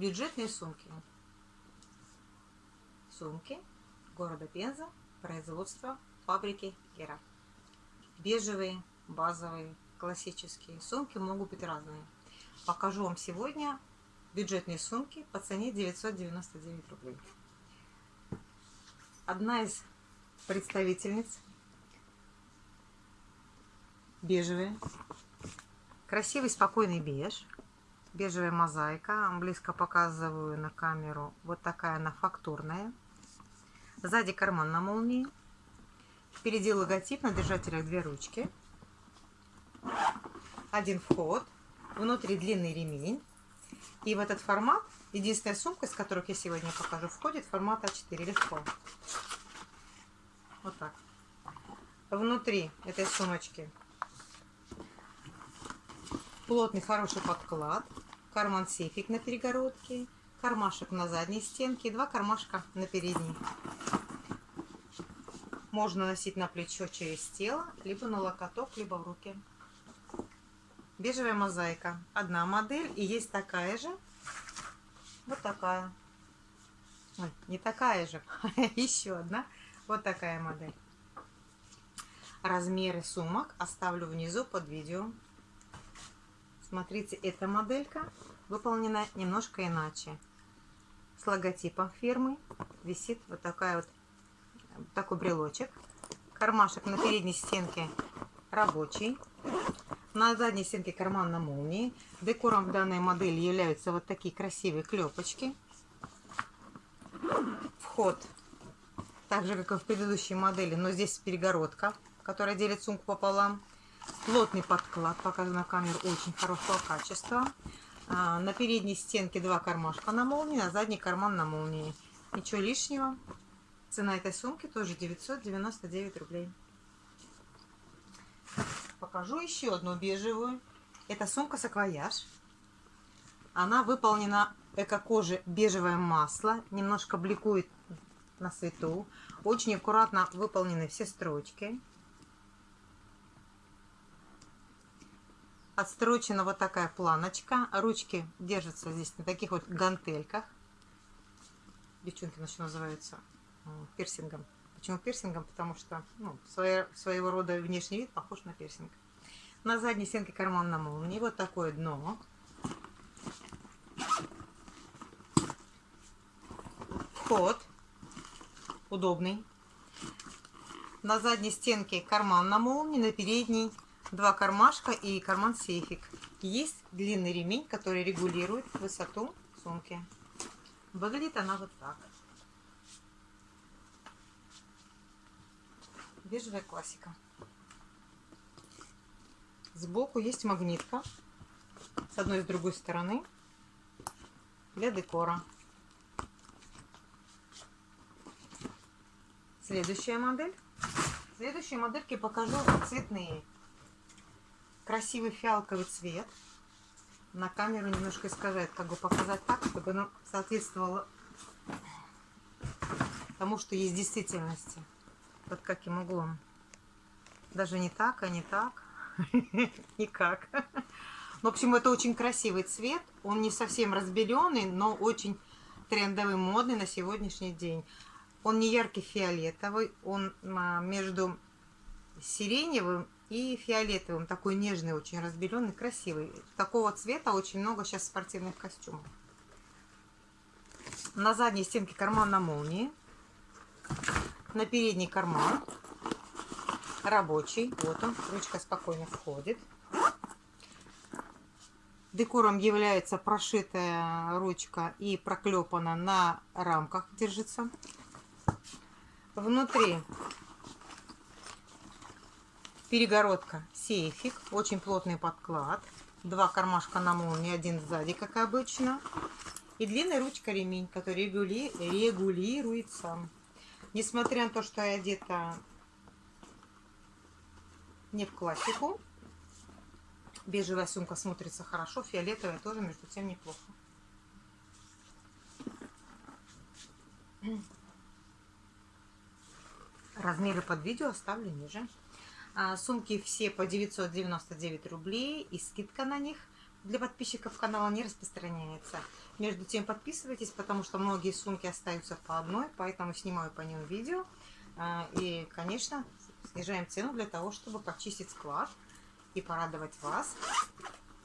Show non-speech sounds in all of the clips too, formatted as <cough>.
Бюджетные сумки. Сумки города Пенза, производство фабрики Гера. Бежевые, базовые, классические. Сумки могут быть разные. Покажу вам сегодня бюджетные сумки по цене 999 рублей. Одна из представительниц бежевая, красивый спокойный беж, бежевая мозаика, близко показываю на камеру, вот такая она фактурная, сзади карман на молнии, впереди логотип, на держателях две ручки, один вход, внутри длинный ремень, и в этот формат, единственная сумка, из которых я сегодня покажу, входит формат А4 легко. Вот так. Внутри этой сумочки плотный хороший подклад, карман-сейфик на перегородке, кармашек на задней стенке и два кармашка на передней. Можно носить на плечо через тело, либо на локоток, либо в руки. Бежевая мозаика. Одна модель и есть такая же. Вот такая. Ой, не такая же, <laughs> еще одна. Вот такая модель. Размеры сумок оставлю внизу под видео. Смотрите, эта моделька выполнена немножко иначе. С логотипом фирмы висит вот такая вот такой брелочек. Кармашек на передней стенке рабочий. На задней стенке карман на молнии. Декором данной модели являются вот такие красивые клепочки. Вход, так же как и в предыдущей модели, но здесь перегородка, которая делит сумку пополам. Плотный подклад, показан на камеру, очень хорошего качества. А, на передней стенке два кармашка на молнии, на задний карман на молнии. Ничего лишнего. Цена этой сумки тоже 999 рублей. Покажу еще одну бежевую. Это сумка саквояж. Она выполнена эко-кожи бежевое масло. Немножко бликует на свету. Очень аккуратно выполнены все строчки. Отстрочена вот такая планочка. Ручки держатся здесь на таких вот гантельках. Девчонки, значит, называются пирсингом. Почему пирсингом? Потому что ну, своего, своего рода внешний вид похож на пирсинг. На задней стенке карман на молнии. Вот такое дно. Вход. Удобный. На задней стенке карман на молнии, на передней два кармашка и карман-сейфик. Есть длинный ремень, который регулирует высоту сумки. Выглядит она вот так. Бежевая классика. Сбоку есть магнитка с одной и с другой стороны для декора. Следующая модель. Следующие модельки покажу цветные красивый фиалковый цвет. На камеру немножко искажает, как бы показать так, чтобы оно соответствовало тому, что есть в действительности. Под каким углом. Даже не так, а не так. <laughs> Никак. В общем, это очень красивый цвет. Он не совсем разбеленный, но очень трендовый, модный на сегодняшний день. Он не яркий фиолетовый, он а, между сиреневым и фиолетовым, такой нежный, очень разбеленный, красивый. Такого цвета очень много сейчас спортивных костюмов. На задней стенке карман на молнии. На передний карман. Рабочий. Вот он. Ручка спокойно входит. Декором является прошитая ручка и проклепана на рамках держится. Внутри Перегородка, сейфик, очень плотный подклад. Два кармашка на молнии, один сзади, как обычно. И длинная ручка ремень, который регули... регулируется. Несмотря на то, что я одета не в классику, бежевая сумка смотрится хорошо, фиолетовая тоже, между тем, неплохо. Размеры под видео оставлю ниже. А, сумки все по 999 рублей и скидка на них для подписчиков канала не распространяется. Между тем подписывайтесь, потому что многие сумки остаются по одной, поэтому снимаю по ним видео. А, и, конечно, снижаем цену для того, чтобы почистить склад и порадовать вас.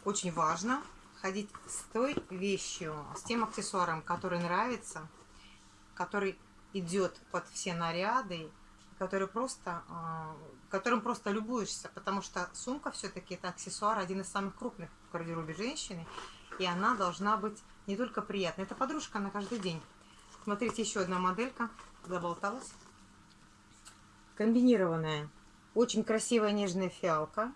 Очень важно ходить с той вещью, с тем аксессуаром, который нравится, который идет под все наряды, который просто, а, которым просто любуешься, потому что сумка все-таки это аксессуар, один из самых крупных в гардеробе женщины, и она должна быть не только приятной, это подружка на каждый день. Смотрите, еще одна моделька, заболталась. Комбинированная, очень красивая нежная фиалка,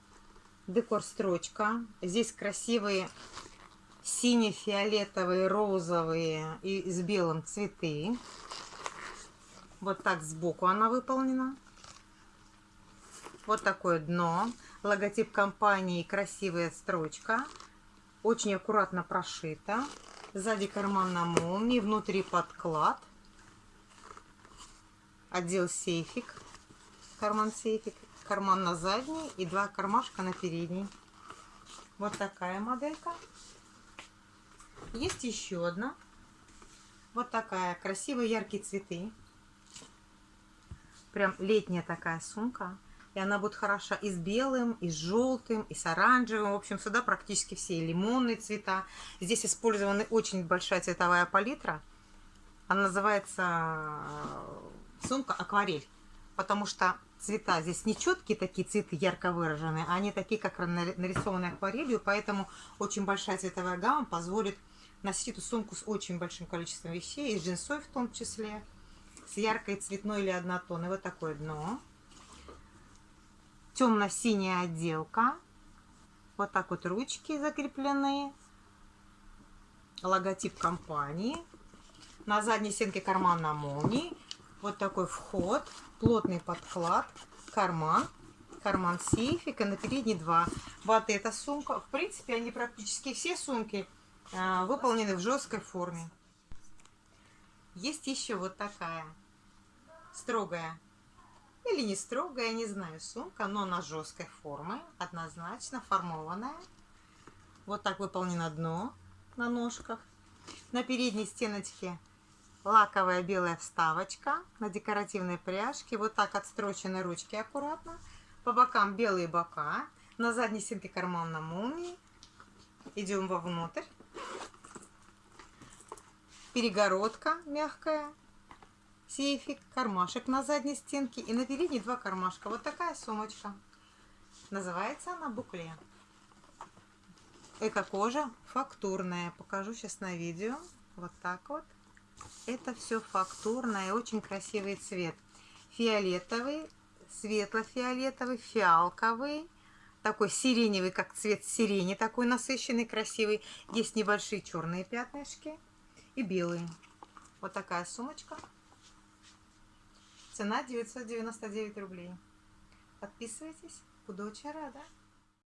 декор строчка, здесь красивые сине-фиолетовые, розовые и с белым цветы. Вот так сбоку она выполнена. Вот такое дно. Логотип компании, красивая строчка. Очень аккуратно прошита. Сзади карман на молнии, внутри подклад. Отдел сейфик. Карман сейфик. Карман на задний и два кармашка на передний. Вот такая моделька. Есть еще одна. Вот такая. Красивые яркие цветы. Прям летняя такая сумка. И она будет хороша и с белым, и с желтым, и с оранжевым. В общем, сюда практически все лимонные цвета. Здесь использована очень большая цветовая палитра. Она называется э, сумка акварель. Потому что цвета здесь не четкие такие цветы, ярко выраженные, а они такие, как нарисованы акварелью. Поэтому очень большая цветовая гамма позволит носить эту сумку с очень большим количеством вещей, и с джинсой в том числе с яркой цветной или однотонной. Вот такое дно. Темно-синяя отделка. Вот так вот ручки закреплены. Логотип компании. На задней стенке карман на молнии. Вот такой вход. Плотный подклад. Карман. Карман сейфик. И на передней два. Вот эта сумка. В принципе, они практически все сумки а, выполнены в жесткой форме. Есть еще вот такая строгая или не строгая, не знаю, сумка, но она жесткой формы, однозначно формованная. Вот так выполнено дно на ножках. На передней стеночке лаковая белая вставочка на декоративной пряжке. Вот так отстрочены ручки аккуратно. По бокам белые бока. На задней стенке карман на молнии. Идем вовнутрь перегородка мягкая, сейфик, кармашек на задней стенке и на передней два кармашка. Вот такая сумочка. Называется она букле. Эко-кожа фактурная. Покажу сейчас на видео. Вот так вот. Это все фактурное, очень красивый цвет. Фиолетовый, светло-фиолетовый, фиалковый, такой сиреневый, как цвет сирени, такой насыщенный, красивый. Есть небольшие черные пятнышки и белые. Вот такая сумочка. Цена 999 рублей. Подписывайтесь. Буду очень рада.